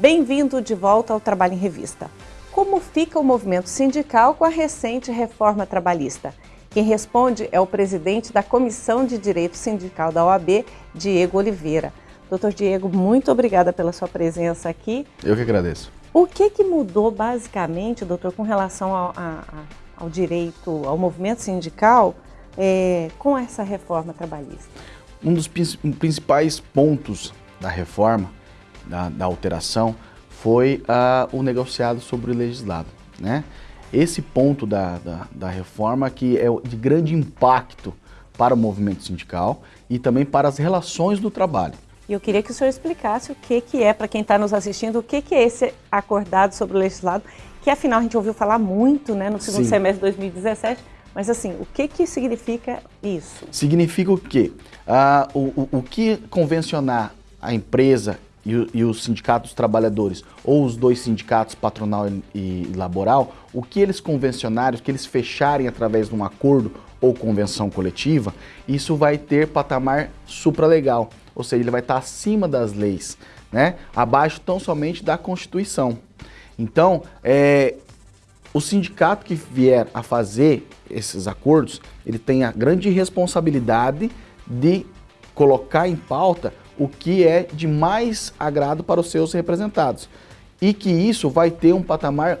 Bem-vindo de volta ao Trabalho em Revista. Como fica o movimento sindical com a recente reforma trabalhista? Quem responde é o presidente da Comissão de Direito Sindical da OAB, Diego Oliveira. Doutor Diego, muito obrigada pela sua presença aqui. Eu que agradeço. O que, que mudou basicamente, doutor, com relação ao, a, ao direito, ao movimento sindical, é, com essa reforma trabalhista? Um dos principais pontos da reforma, da, da alteração, foi uh, o negociado sobre o legislado. Né? Esse ponto da, da, da reforma que é de grande impacto para o movimento sindical e também para as relações do trabalho. E eu queria que o senhor explicasse o que, que é, para quem está nos assistindo, o que, que é esse acordado sobre o legislado, que afinal a gente ouviu falar muito né, no segundo Sim. semestre de 2017, mas assim, o que, que significa isso? Significa o quê? Ah, o, o, o que convencionar a empresa e, e os sindicatos trabalhadores, ou os dois sindicatos, patronal e, e laboral, o que eles convencionarem, o que eles fecharem através de um acordo ou convenção coletiva, isso vai ter patamar supralegal ou seja, ele vai estar acima das leis, né? abaixo tão somente da Constituição. Então, é, o sindicato que vier a fazer esses acordos, ele tem a grande responsabilidade de colocar em pauta o que é de mais agrado para os seus representados. E que isso vai ter um patamar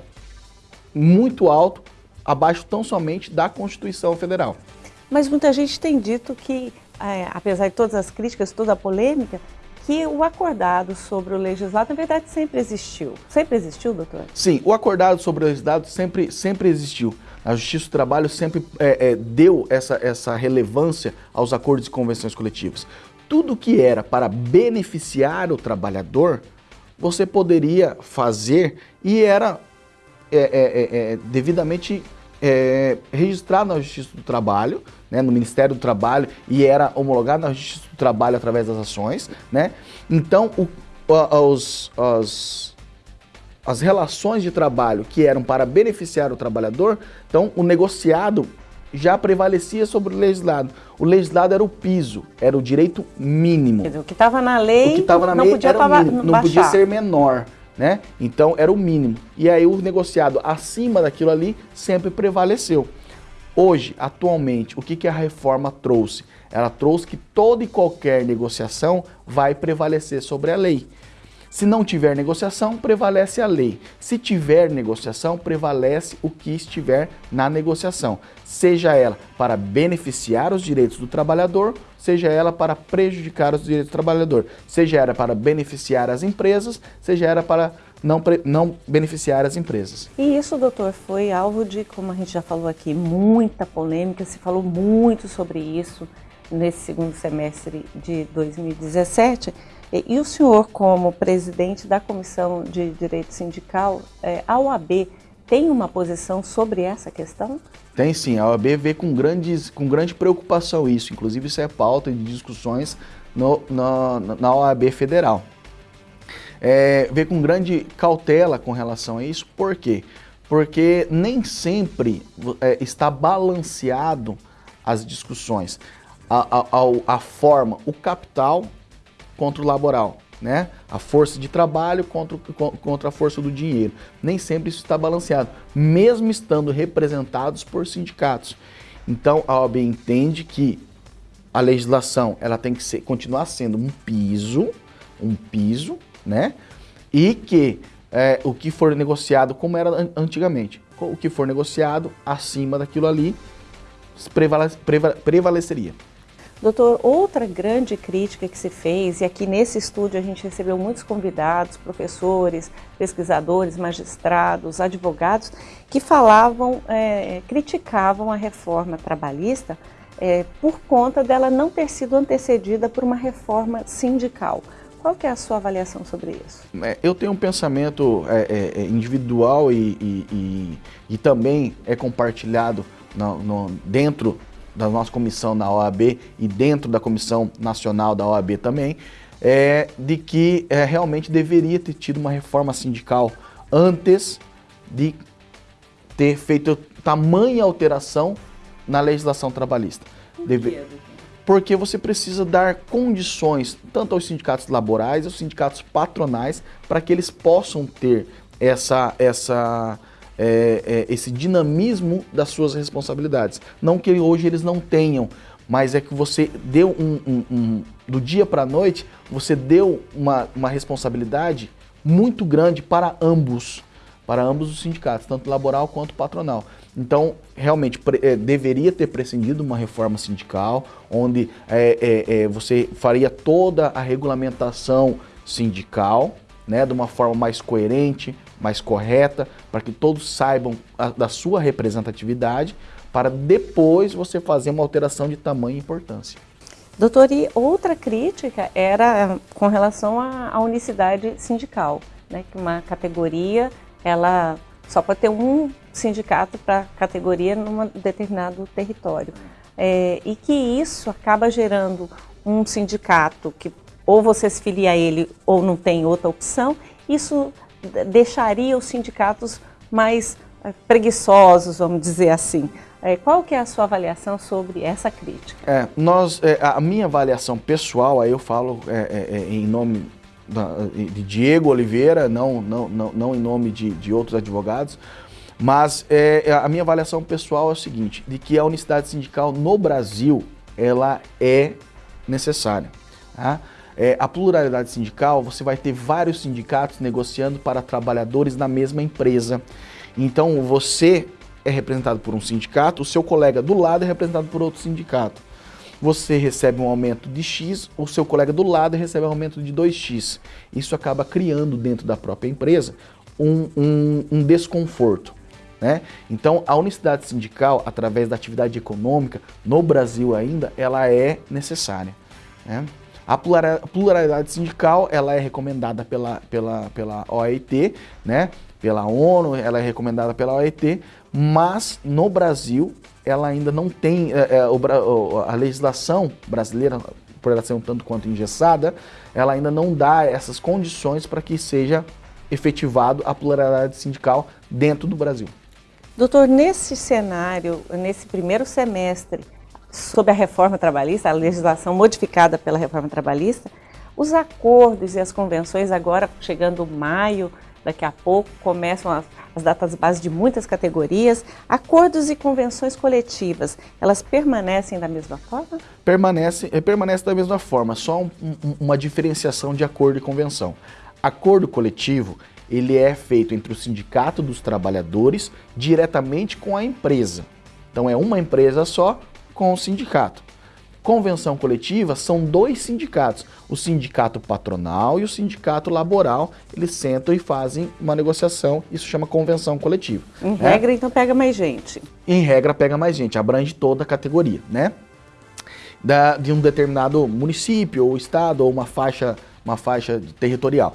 muito alto, abaixo tão somente da Constituição Federal. Mas muita gente tem dito que é, apesar de todas as críticas, toda a polêmica, que o acordado sobre o legislado, na verdade, sempre existiu. Sempre existiu, doutor? Sim, o acordado sobre o legislado sempre, sempre existiu. A Justiça do Trabalho sempre é, é, deu essa, essa relevância aos acordos e convenções coletivas. Tudo que era para beneficiar o trabalhador, você poderia fazer e era é, é, é, é devidamente registrado na Justiça do Trabalho, né, no Ministério do Trabalho e era homologado na Justiça do Trabalho através das ações, né? Então, o, os, os, as relações de trabalho que eram para beneficiar o trabalhador, então o negociado já prevalecia sobre o legislado. O legislado era o piso, era o direito mínimo. Dizer, o que estava na lei, o que na não lei podia era mínimo, não podia ser menor. Né? Então era o mínimo. E aí o negociado acima daquilo ali sempre prevaleceu. Hoje, atualmente, o que, que a reforma trouxe? Ela trouxe que toda e qualquer negociação vai prevalecer sobre a lei. Se não tiver negociação, prevalece a lei. Se tiver negociação, prevalece o que estiver na negociação. Seja ela para beneficiar os direitos do trabalhador, seja ela para prejudicar os direitos do trabalhador. Seja ela para beneficiar as empresas, seja ela para não, não beneficiar as empresas. E isso, doutor, foi alvo de, como a gente já falou aqui, muita polêmica, se falou muito sobre isso nesse segundo semestre de 2017. E, o senhor, como presidente da Comissão de Direito Sindical, é, a OAB tem uma posição sobre essa questão? Tem sim, a OAB vê com, grandes, com grande preocupação isso, inclusive isso é pauta de discussões no, no, na OAB Federal é, vê com grande cautela com relação a isso. Por quê? Porque nem sempre é, está balanceado as discussões. A, a, a, forma, o capital contra o laboral, né? A força de trabalho contra, contra a força do dinheiro. Nem sempre isso está balanceado, mesmo estando representados por sindicatos. Então a OAB entende que a legislação ela tem que ser, continuar sendo um piso, um piso né? E que é, o que for negociado, como era antigamente, o que for negociado acima daquilo ali prevale, prevaleceria. Doutor, outra grande crítica que se fez, e aqui nesse estúdio a gente recebeu muitos convidados, professores, pesquisadores, magistrados, advogados, que falavam, é, criticavam a reforma trabalhista é, por conta dela não ter sido antecedida por uma reforma sindical. Qual que é a sua avaliação sobre isso? É, eu tenho um pensamento é, é, é, individual e, e, e, e, também é compartilhado no, no, dentro da nossa comissão na OAB e dentro da comissão nacional da OAB também, é, de que é, realmente deveria ter tido uma reforma sindical antes de ter feito tamanha alteração na legislação trabalhista. Deve porque você precisa dar condições tanto aos sindicatos laborais, aos sindicatos patronais, para que eles possam ter essa, essa, é, é, esse dinamismo das suas responsabilidades. Não que hoje eles não tenham, mas é que você deu um, um, um do dia para a noite, você deu uma, uma responsabilidade muito grande para ambos, para ambos os sindicatos, tanto laboral quanto patronal. Então, realmente, é, deveria ter prescindido uma reforma sindical, onde é, é, é, você faria toda a regulamentação sindical, né, de uma forma mais coerente, mais correta, para que todos saibam a, da sua representatividade, para depois você fazer uma alteração de tamanho e importância. Doutor, e outra crítica era com relação à, à unicidade sindical, né, que uma categoria, ela só pode ter um sindicato para categoria num determinado território. É, e que isso acaba gerando um sindicato que ou você se filia a ele ou não tem outra opção, isso deixaria os sindicatos mais é, preguiçosos, vamos dizer assim. É, qual que é a sua avaliação sobre essa crítica? É, nós, é, a minha avaliação pessoal, aí eu falo é, é, em nome de Diego Oliveira, não, não, não, não em nome de, de outros advogados, mas a minha avaliação pessoal é o seguinte, de que a unicidade sindical no Brasil, ela é necessária. Tá? A pluralidade sindical, você vai ter vários sindicatos negociando para trabalhadores na mesma empresa. Então você é representado por um sindicato, o seu colega do lado é representado por outro sindicato. Você recebe um aumento de X, o seu colega do lado recebe um aumento de 2X. Isso acaba criando dentro da própria empresa um, um, um desconforto. Né? Então, a unicidade sindical, através da atividade econômica, no Brasil ainda, ela é necessária. Né? A pluralidade sindical, ela é recomendada pela, pela, pela OIT, né? pela ONU, ela é recomendada pela OIT, mas no Brasil ela ainda não tem, é, é, a legislação brasileira, por ela ser um tanto quanto engessada, ela ainda não dá essas condições para que seja efetivado a pluralidade sindical dentro do Brasil. Doutor, nesse cenário, nesse primeiro semestre, sob a reforma trabalhista, a legislação modificada pela reforma trabalhista, os acordos e as convenções agora, chegando maio, daqui a pouco, começam as, as datas base de muitas categorias. Acordos e convenções coletivas, elas permanecem da mesma forma? Permanece, eh, permanece da mesma forma, só um, um, uma diferenciação de acordo e convenção. Acordo coletivo, ele é feito entre o sindicato dos trabalhadores diretamente com a empresa. Então é uma empresa só com o sindicato convenção coletiva são dois sindicatos, o sindicato patronal e o sindicato laboral, eles sentam e fazem uma negociação, isso chama convenção coletiva. Em né? regra, então pega mais gente. Em regra, pega mais gente, abrange toda a categoria, né? Da, de um determinado município ou estado ou uma faixa, uma faixa territorial.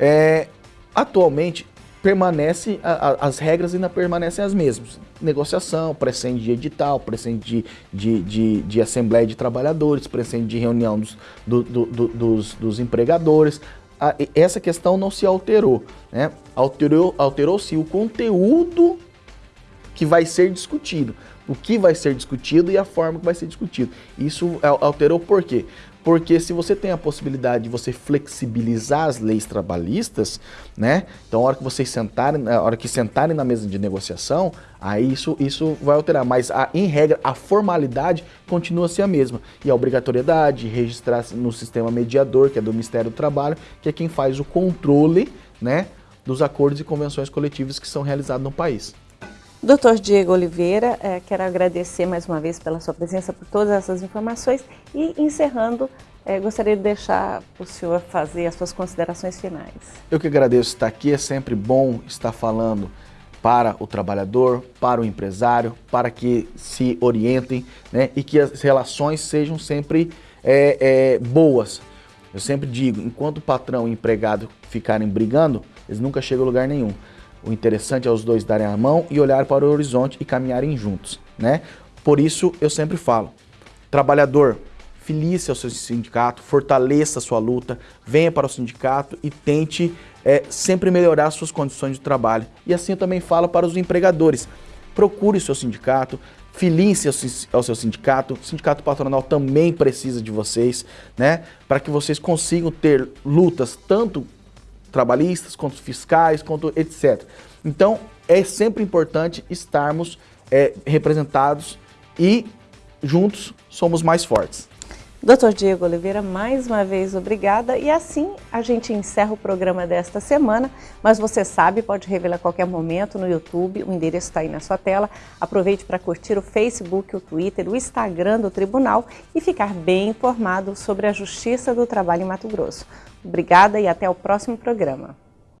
É, atualmente, permanece, a, a, as regras ainda permanecem as mesmas. Negociação, presente de edital, presente de, de, de, de assembleia de trabalhadores, presente de reunião dos, do, do, do, dos, dos empregadores. A, essa questão não se alterou. Né? Alterou-se alterou o conteúdo que vai ser discutido. O que vai ser discutido e a forma que vai ser discutido. Isso alterou por quê? porque se você tem a possibilidade de você flexibilizar as leis trabalhistas, né? Então, a hora que vocês sentarem, a hora que sentarem na mesa de negociação, aí isso, isso vai alterar. Mas, a, em regra, a formalidade continua a ser a mesma. E a obrigatoriedade, registrar no sistema mediador, que é do Ministério do Trabalho, que é quem faz o controle, né? dos acordos e convenções coletivas que são realizados no país. Doutor Diego Oliveira, é, quero agradecer mais uma vez pela sua presença, por todas essas informações e encerrando, é, gostaria de deixar o senhor fazer as suas considerações finais. Eu que agradeço estar aqui, é sempre bom estar falando para o trabalhador, para o empresário, para que se orientem né, e que as relações sejam sempre é, é, boas. Eu sempre digo, enquanto o patrão e o empregado ficarem brigando, eles nunca chegam a lugar nenhum. O interessante é os dois darem a mão e olhar para o horizonte e caminharem juntos, né? Por isso eu sempre falo, trabalhador, filie-se ao seu sindicato, fortaleça a sua luta, venha para o sindicato e tente é, sempre melhorar suas condições de trabalho. E assim eu também falo para os empregadores, procure o seu sindicato, filim-se ao seu sindicato, o sindicato patronal também precisa de vocês, né? Para que vocês consigam ter lutas tanto trabalhistas, quanto fiscais, quanto etc. Então, é sempre importante estarmos é, representados e juntos somos mais fortes. Doutor Diego Oliveira, mais uma vez obrigada e assim a gente encerra o programa desta semana, mas você sabe, pode revelar a qualquer momento no YouTube, o endereço está aí na sua tela. Aproveite para curtir o Facebook, o Twitter, o Instagram do Tribunal e ficar bem informado sobre a Justiça do Trabalho em Mato Grosso. Obrigada e até o próximo programa.